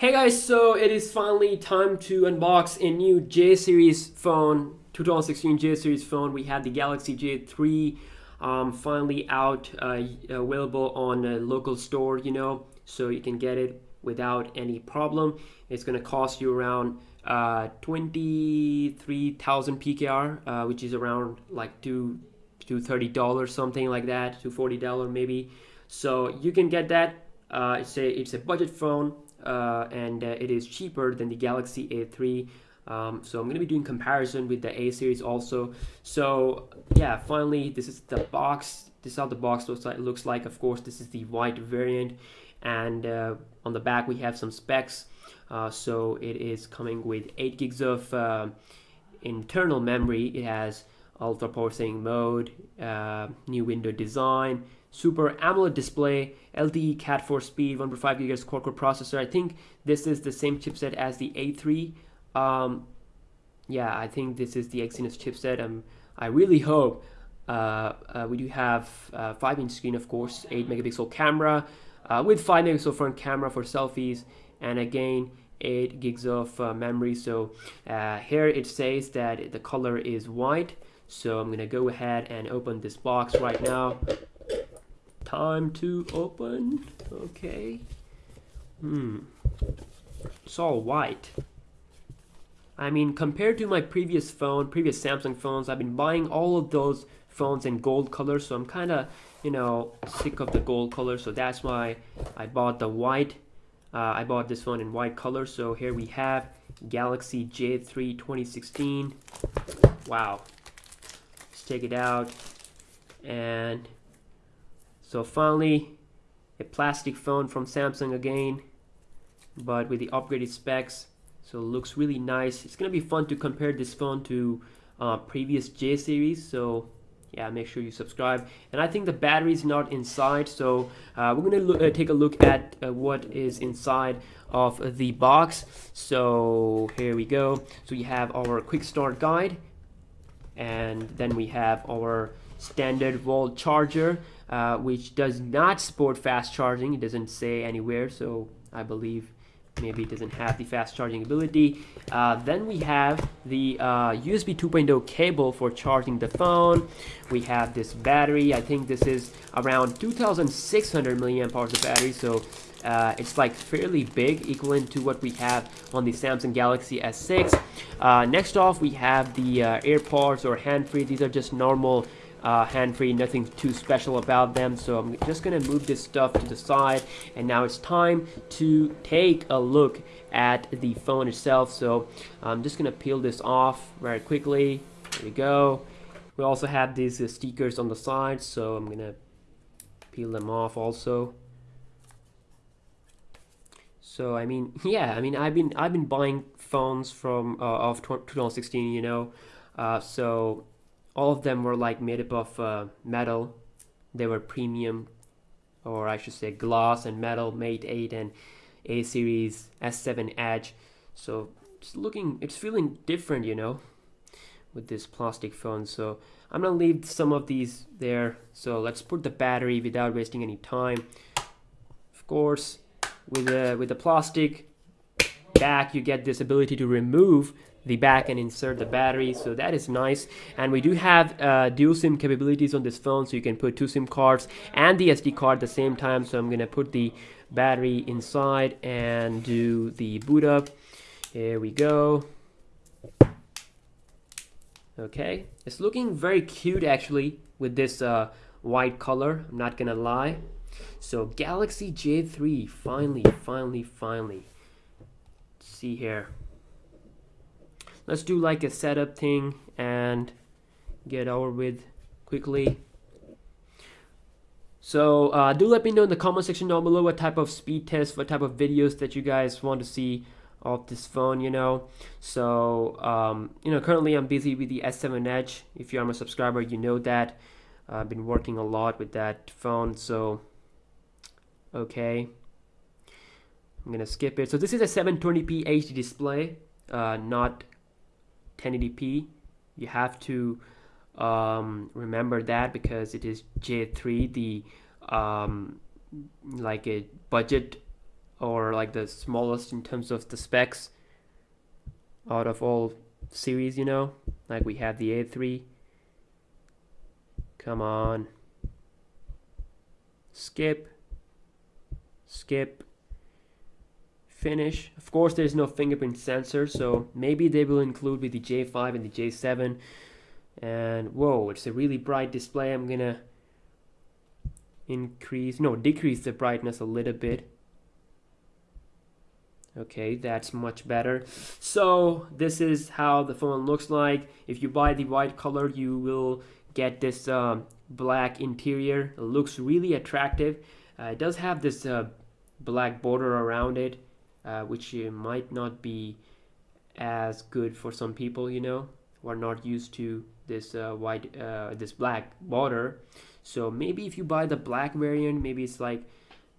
Hey guys, so it is finally time to unbox a new J series phone, 2016 J series phone. We have the Galaxy J3 um, finally out, uh, available on a local store, you know, so you can get it without any problem. It's gonna cost you around uh, 23,000 PKR, uh, which is around like two to $30 something like that, to $40 maybe. So you can get that. Uh, it's a it's a budget phone and uh, it is cheaper than the Galaxy A3. Um, so I'm going to be doing comparison with the A series also. So yeah, finally, this is the box. This is how the box looks like. Looks like. Of course, this is the white variant, and uh, on the back we have some specs. Uh, so it is coming with 8 gigs of uh, internal memory. It has ultra processing mode, uh, new window design, Super AMOLED display, LTE Cat 4 speed, 1.5 GHz quad-core processor. I think this is the same chipset as the A3. Um, yeah, I think this is the Exynos chipset. Um, I really hope uh, uh, we do have 5-inch uh, screen, of course, 8 megapixel camera uh, with 5 megapixel front camera for selfies, and again 8 gigs of uh, memory. So here it says that the color is white. So I'm gonna go ahead and open this box right now time to open. Okay. Hmm. It's all white. I mean, compared to my previous phone, previous Samsung phones, I've been buying all of those phones in gold color, so I'm kind of, you know, sick of the gold color, so that's why I bought the white. Uh, I bought this phone in white color, so here we have Galaxy J3 2016. Wow. Let's take it out, and so finally, a plastic phone from Samsung again, but with the upgraded specs. So it looks really nice. It's gonna be fun to compare this phone to uh, previous J series. So yeah, make sure you subscribe. And I think the battery is not inside, so uh, we're gonna uh, take a look at uh, what is inside of the box. So here we go. So we have our quick start guide, and then we have our standard wall charger uh, which does not support fast charging. It doesn't say anywhere so I believe maybe it doesn't have the fast charging ability. Uh, then we have the uh, USB 2.0 cable for charging the phone. We have this battery. I think this is around 2600 milliamp hours of battery so uh, it's like fairly big equivalent to what we have on the Samsung Galaxy S6 uh, next off we have the uh, AirPods or hand-free. These are just normal uh, hand-free, nothing too special about them. So I'm just gonna move this stuff to the side and now it's time to take a look at the phone itself. So I'm just gonna peel this off very quickly. There we go. We also have these uh, stickers on the side, so I'm gonna peel them off also. So I mean, yeah, I mean, I've been I've been buying phones from uh, of 2016, you know, uh, so all of them were like made up of uh, metal. They were premium or I should say glass and metal Mate 8 and A series S7 Edge. So it's looking it's feeling different you know with this plastic phone. So I'm gonna leave some of these there. So let's put the battery without wasting any time. Of course with the with the plastic back you get this ability to remove the back and insert the battery so that is nice. And we do have uh, dual sim capabilities on this phone so you can put two sim cards and the SD card at the same time. So I'm gonna put the battery inside and do the boot up. Here we go. Okay. It's looking very cute actually with this uh, white color I'm not gonna lie. So Galaxy J3 finally finally finally. See here let's do like a setup thing and get over with quickly. So uh, do let me know in the comment section down below what type of speed test, what type of videos that you guys want to see of this phone you know. So um, you know currently I'm busy with the S7 Edge. If you are my subscriber you know that. I've been working a lot with that phone so okay. I'm gonna skip it. So this is a 720p HD display uh, not 1080p you have to um, remember that because it is J3 the um, like a budget or like the smallest in terms of the specs out of all series you know? Like we have the A3 come on. Skip. Skip finish. Of course there's no fingerprint sensor so maybe they will include with the J5 and the J7 and whoa it's a really bright display. I'm gonna increase no decrease the brightness a little bit. Okay that's much better. So this is how the phone looks like. If you buy the white color you will get this um, black interior. It looks really attractive. Uh, it does have this uh, black border around it uh, which might not be as good for some people you know who are not used to this uh, white uh, this black border so maybe if you buy the black variant maybe it's like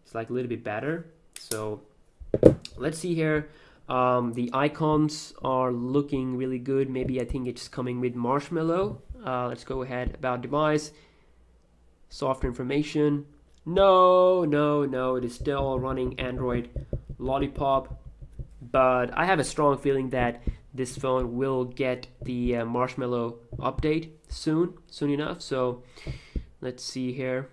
it's like a little bit better. So let's see here. Um, the icons are looking really good. Maybe I think it's coming with marshmallow. Uh, let's go ahead about device. Software information. No no no. It is still running Android Lollipop but I have a strong feeling that this phone will get the uh, marshmallow update soon soon enough so let's see here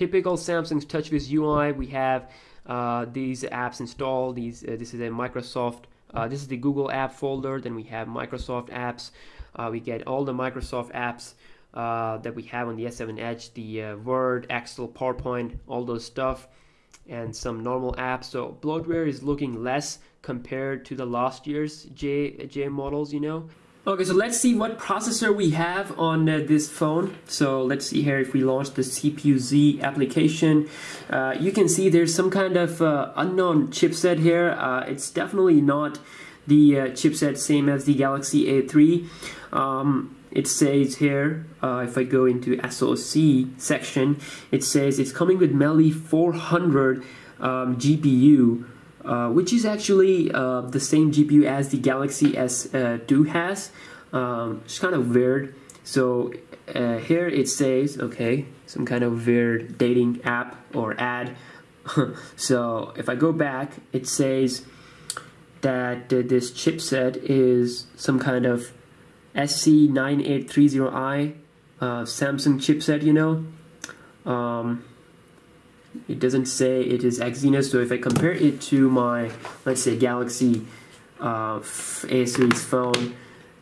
typical Samsung's TouchWiz UI, we have uh, these apps installed. These uh, this is a Microsoft. Uh, this is the Google app folder. Then we have Microsoft apps. Uh, we get all the Microsoft apps uh, that we have on the S7 Edge, the Word, Excel, PowerPoint, all those stuff, and some normal apps. So bloatware is looking less compared to the last year's J J models. You know, Okay, so let's see what processor we have on uh, this phone. So let's see here if we launch the CPU-Z application. Uh, you can see there's some kind of uh, unknown chipset here. Uh, it's definitely not the uh, chipset same as the Galaxy A3. Um, it says here, uh, if I go into SoC section, it says it's coming with Mali 400 um, GPU. Uh, which is actually uh, the same GPU as the Galaxy S2 uh, has. Um, it's kind of weird. So uh, here it says, okay, some kind of weird dating app or ad. so if I go back, it says that this chipset is some kind of SC9830i uh, Samsung chipset, you know. Um, it doesn't say it is Exynos. So if I compare it to my, let's say, Galaxy uh, A series phone,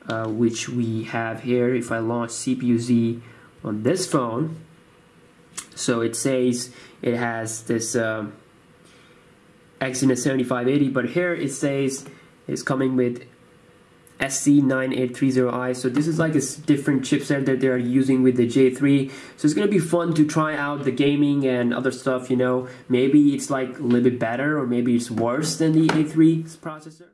uh, which we have here, if I launch CPU-Z on this phone, so it says it has this um, Exynos 7580, but here it says it's coming with SC9830i. So this is like a different chipset that they're using with the J3. So it's gonna be fun to try out the gaming and other stuff, you know. Maybe it's like a little bit better or maybe it's worse than the A3 processor.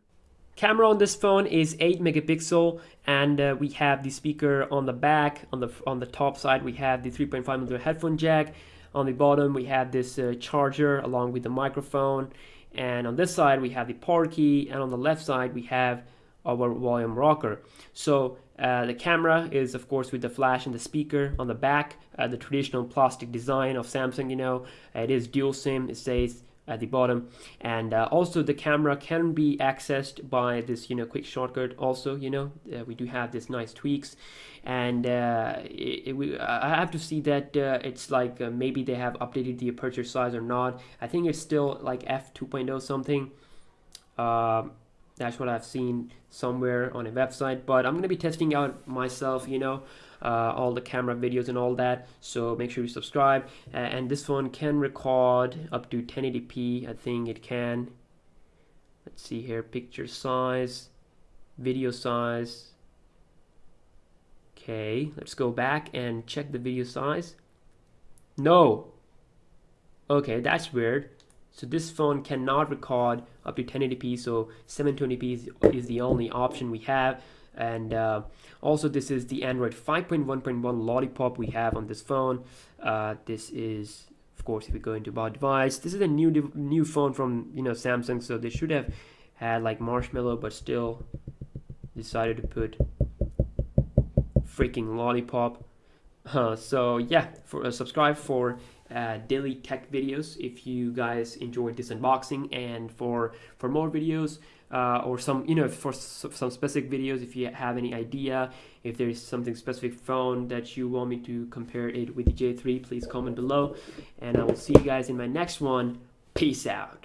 Camera on this phone is 8 megapixel and uh, we have the speaker on the back. On the, on the top side we have the 3.5 mm headphone jack. On the bottom we have this uh, charger along with the microphone. And on this side we have the power key and on the left side we have our volume rocker. So uh, the camera is of course with the flash and the speaker on the back, uh, the traditional plastic design of Samsung, you know, it is dual SIM, it says at the bottom. And uh, also the camera can be accessed by this you know quick shortcut also you know. Uh, we do have this nice tweaks. And uh, it, it, we, I have to see that uh, it's like uh, maybe they have updated the aperture size or not. I think it's still like f2.0 something. Um, that's what I've seen somewhere on a website but I'm gonna be testing out myself you know uh, all the camera videos and all that so make sure you subscribe. And this phone can record up to 1080p I think it can. Let's see here picture size video size. Okay let's go back and check the video size. No. Okay that's weird so this phone cannot record up to 1080p, so 720p is, is the only option we have. And uh, also this is the Android 5.1.1 Lollipop we have on this phone. Uh, this is, of course, if we go into about device, this is a new new phone from you know Samsung, so they should have had like Marshmallow, but still decided to put freaking Lollipop. Uh, so yeah, for uh, subscribe for uh, daily tech videos if you guys enjoyed this unboxing. And for for more videos uh, or some you know for some specific videos if you have any idea if there is something specific phone that you want me to compare it with the j3 please comment below. And i will see you guys in my next one. Peace out